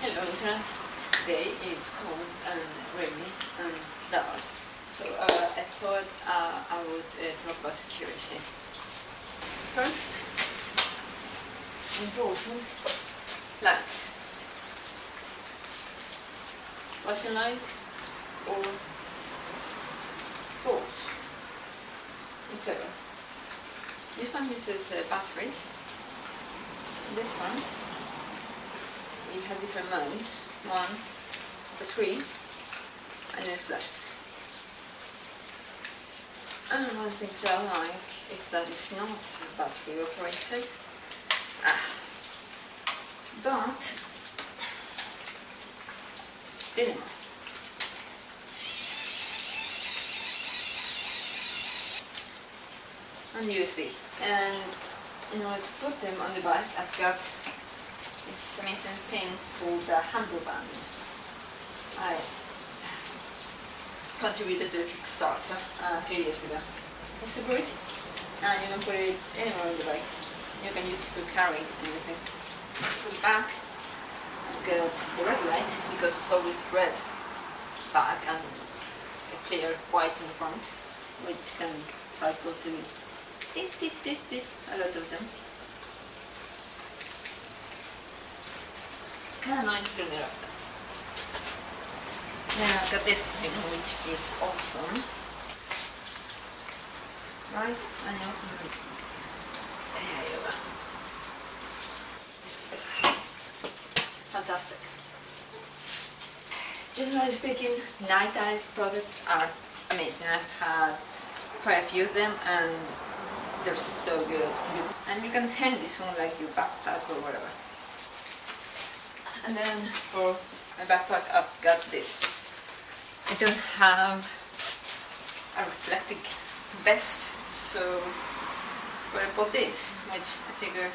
Hello. Today is cold and rainy and dark. So uh, I thought uh, I would uh, talk about security. First, important lights. Flashing light or torch, whichever. This one uses uh, batteries. This one it has different modes. One three, and then flashes. And one thing I like is that it's not battery operated. Ah. But dynamo. And USB. And in order to put them on the bike, I've got this cement thing called the handleband. I contributed to a Kickstarter uh, a few years ago. It's a great, and you can put it anywhere on the bike. You can use it to carry anything. The back, got the red light because it's always red back and a clear white in front, which can cycle to a lot of them. Of nice sooner after. Then I've got this thing which is awesome. Right? And you open it. There you go. Fantastic. Generally speaking, Nite Ize products are amazing. I've had quite a few of them and they're so good. And you can hang this on like your backpack or whatever. And then for my backpack I've got this. I don't have a reflective vest, so but I bought this, which I figure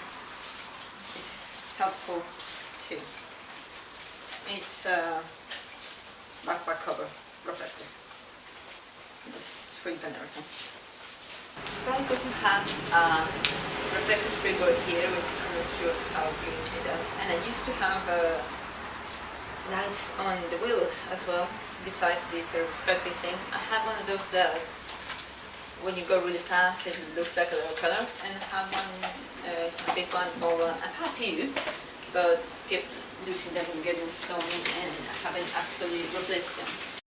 is helpful too. It's a backpack cover reflector. This strip and everything. Also has a reflective springboard here, which It does. And I used to have uh, lights on the wheels as well, besides this reflective thing. I have one of those that when you go really fast it looks like a little color and I have one uh, big one, small one. I've had few, but kept losing them and getting stolen and I haven't actually replaced them.